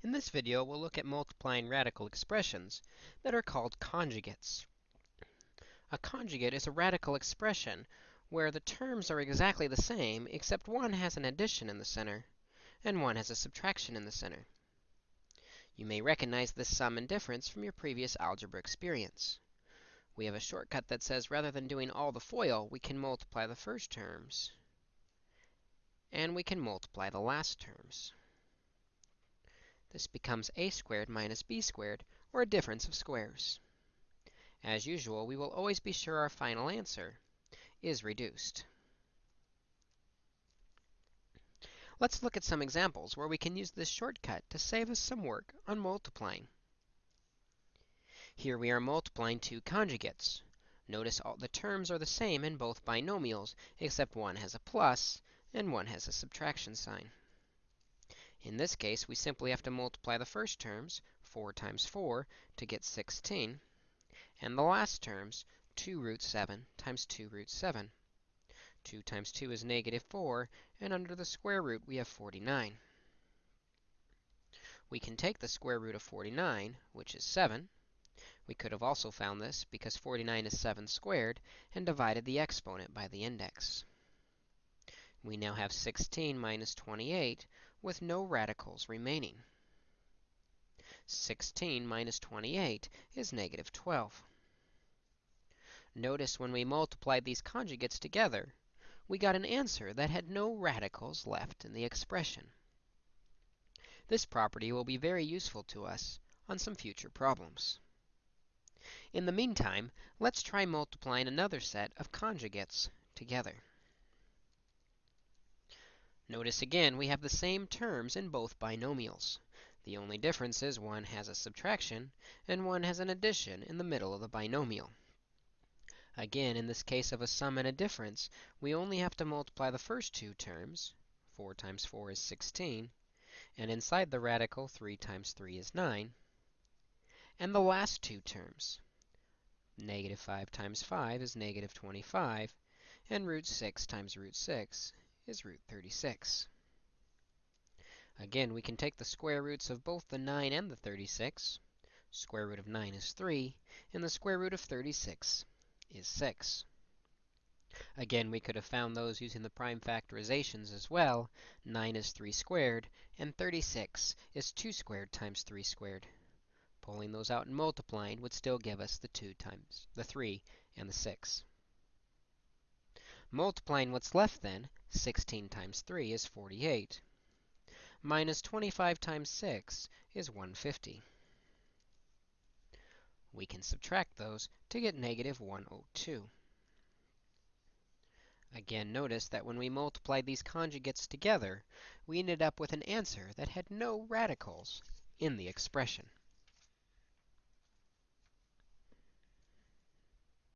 In this video, we'll look at multiplying radical expressions that are called conjugates. A conjugate is a radical expression where the terms are exactly the same, except one has an addition in the center and one has a subtraction in the center. You may recognize this sum and difference from your previous algebra experience. We have a shortcut that says rather than doing all the FOIL, we can multiply the first terms and we can multiply the last terms. This becomes a squared minus b squared, or a difference of squares. As usual, we will always be sure our final answer is reduced. Let's look at some examples where we can use this shortcut to save us some work on multiplying. Here we are multiplying two conjugates. Notice all the terms are the same in both binomials, except one has a plus and one has a subtraction sign. In this case, we simply have to multiply the first terms, 4 times 4, to get 16, and the last terms, 2 root 7 times 2 root 7. 2 times 2 is negative 4, and under the square root, we have 49. We can take the square root of 49, which is 7. We could have also found this because 49 is 7 squared, and divided the exponent by the index. We now have 16 minus 28, with no radicals remaining. 16 minus 28 is negative 12. Notice when we multiplied these conjugates together, we got an answer that had no radicals left in the expression. This property will be very useful to us on some future problems. In the meantime, let's try multiplying another set of conjugates together. Notice again, we have the same terms in both binomials. The only difference is one has a subtraction and one has an addition in the middle of the binomial. Again, in this case of a sum and a difference, we only have to multiply the first two terms. 4 times 4 is 16. And inside the radical, 3 times 3 is 9. And the last two terms. Negative 5 times 5 is negative 25. And root 6 times root 6 is root 36. Again, we can take the square roots of both the 9 and the 36. Square root of 9 is 3, and the square root of 36 is 6. Again, we could have found those using the prime factorizations as well. 9 is 3 squared, and 36 is 2 squared times 3 squared. Pulling those out and multiplying would still give us the 2 times the 3 and the 6. Multiplying what's left then, 16 times 3 is 48. Minus 25 times 6 is 150. We can subtract those to get negative 102. Again, notice that when we multiplied these conjugates together, we ended up with an answer that had no radicals in the expression.